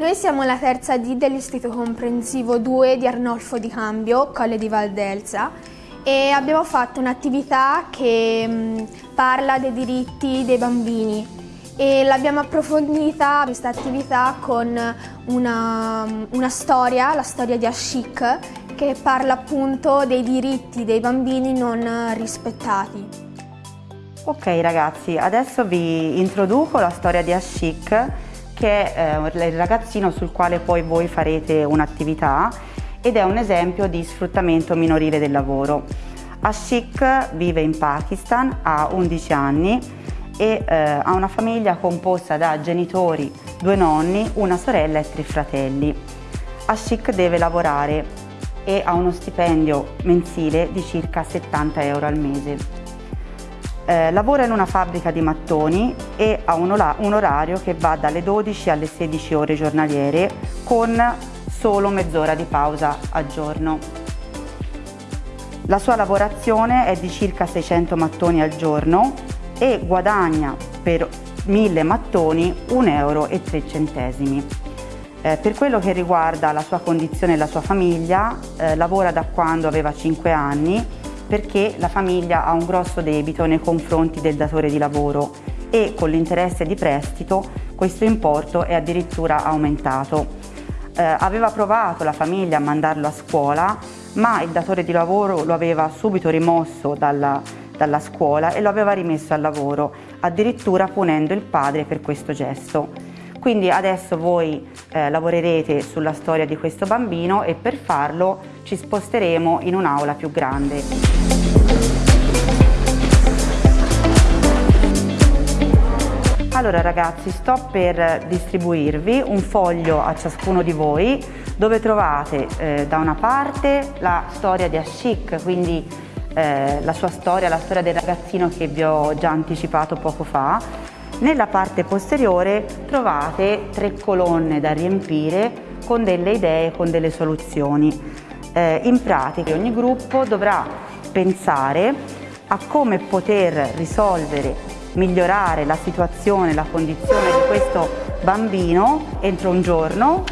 Noi siamo la terza D dell'Istituto Comprensivo 2 di Arnolfo di Cambio, Colle di Valdelsa e abbiamo fatto un'attività che mh, parla dei diritti dei bambini e l'abbiamo approfondita questa attività con una, una storia, la storia di Ashik, che parla appunto dei diritti dei bambini non rispettati. Ok ragazzi, adesso vi introduco la storia di Ashik che è eh, il ragazzino sul quale poi voi farete un'attività ed è un esempio di sfruttamento minorile del lavoro. Ashik vive in Pakistan, ha 11 anni e eh, ha una famiglia composta da genitori, due nonni, una sorella e tre fratelli. Ashik deve lavorare e ha uno stipendio mensile di circa 70 euro al mese. Eh, lavora in una fabbrica di mattoni e ha un, un orario che va dalle 12 alle 16 ore giornaliere con solo mezz'ora di pausa al giorno. La sua lavorazione è di circa 600 mattoni al giorno e guadagna per 1000 mattoni 1,03 euro. Eh, per quello che riguarda la sua condizione e la sua famiglia, eh, lavora da quando aveva 5 anni perché la famiglia ha un grosso debito nei confronti del datore di lavoro e con l'interesse di prestito questo importo è addirittura aumentato. Eh, aveva provato la famiglia a mandarlo a scuola ma il datore di lavoro lo aveva subito rimosso dalla, dalla scuola e lo aveva rimesso al lavoro, addirittura punendo il padre per questo gesto. Quindi adesso voi eh, lavorerete sulla storia di questo bambino e per farlo ci sposteremo in un'aula più grande. Allora ragazzi, sto per distribuirvi un foglio a ciascuno di voi dove trovate eh, da una parte la storia di Ashik, quindi eh, la sua storia, la storia del ragazzino che vi ho già anticipato poco fa, nella parte posteriore trovate tre colonne da riempire con delle idee, con delle soluzioni. Eh, in pratica ogni gruppo dovrà pensare a come poter risolvere, migliorare la situazione, la condizione di questo bambino entro un giorno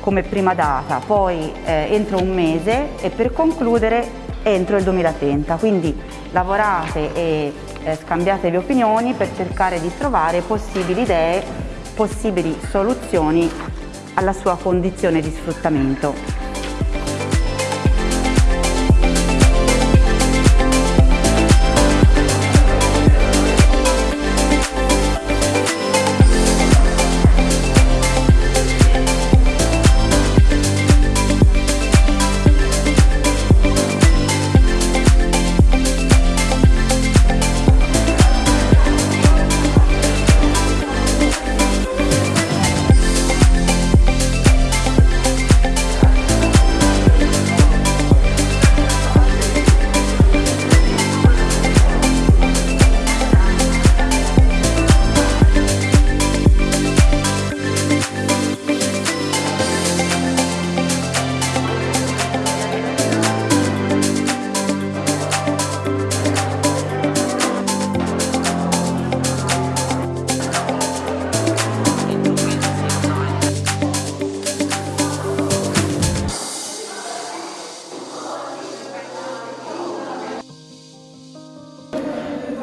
come prima data, poi eh, entro un mese e per concludere entro il 2030. Quindi lavorate e eh, scambiatevi opinioni per cercare di trovare possibili idee, possibili soluzioni alla sua condizione di sfruttamento.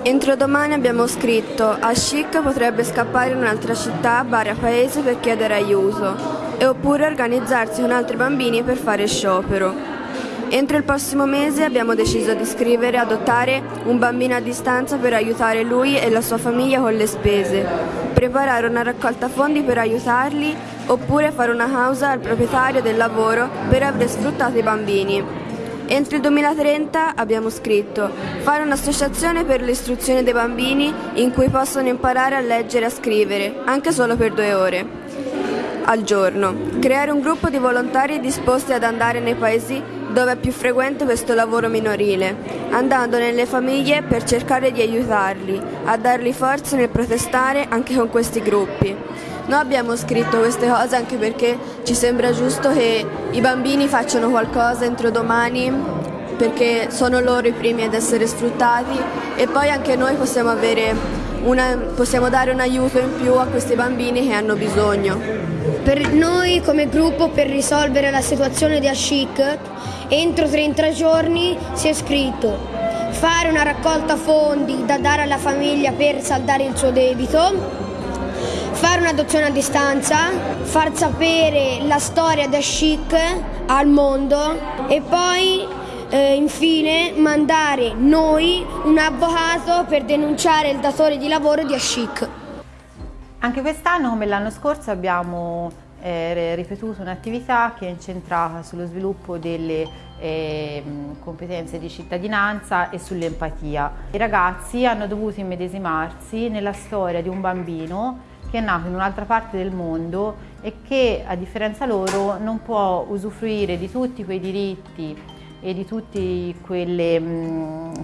Entro domani abbiamo scritto Ashik potrebbe scappare in un'altra città, Baria Paese per chiedere aiuto e oppure organizzarsi con altri bambini per fare sciopero. Entro il prossimo mese abbiamo deciso di scrivere e adottare un bambino a distanza per aiutare lui e la sua famiglia con le spese, preparare una raccolta fondi per aiutarli oppure fare una causa al proprietario del lavoro per aver sfruttato i bambini. Entro il 2030 abbiamo scritto fare un'associazione per l'istruzione dei bambini in cui possono imparare a leggere e a scrivere, anche solo per due ore al giorno. Creare un gruppo di volontari disposti ad andare nei paesi dove è più frequente questo lavoro minorile, andando nelle famiglie per cercare di aiutarli, a dargli forza nel protestare anche con questi gruppi. Noi abbiamo scritto queste cose anche perché ci sembra giusto che i bambini facciano qualcosa entro domani perché sono loro i primi ad essere sfruttati e poi anche noi possiamo, una, possiamo dare un aiuto in più a questi bambini che hanno bisogno. Per noi come gruppo per risolvere la situazione di Ashik entro 30 giorni si è scritto fare una raccolta fondi da dare alla famiglia per saldare il suo debito, fare un'adozione a distanza, far sapere la storia di Ashik al mondo e poi eh, infine mandare noi un avvocato per denunciare il datore di lavoro di Ashik. Anche quest'anno, come l'anno scorso, abbiamo eh, ripetuto un'attività che è incentrata sullo sviluppo delle eh, competenze di cittadinanza e sull'empatia. I ragazzi hanno dovuto immedesimarsi nella storia di un bambino che è nato in un'altra parte del mondo e che a differenza loro non può usufruire di tutti quei diritti e di tutti quei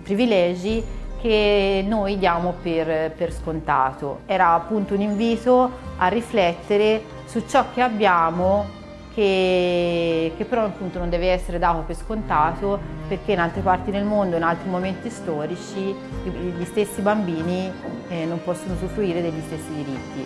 privilegi che noi diamo per, per scontato. Era appunto un invito a riflettere su ciò che abbiamo che, che, però appunto non deve essere dato per scontato perché in altre parti del mondo, in altri momenti storici, gli stessi bambini eh, non possono usufruire degli stessi diritti.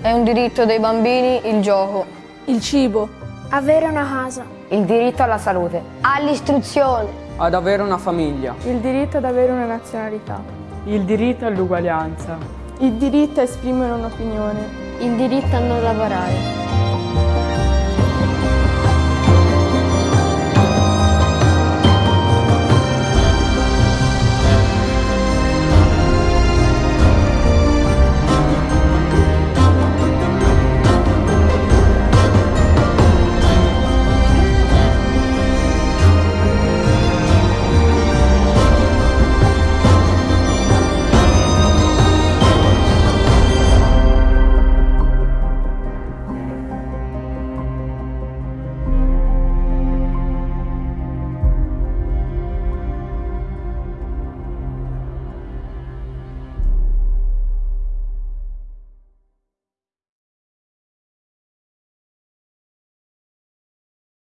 È un diritto dei bambini il gioco, il cibo, avere una casa, il diritto alla salute, all'istruzione, ad avere una famiglia, il diritto ad avere una nazionalità, il diritto all'uguaglianza, il diritto a esprimere un'opinione, il diritto a non lavorare.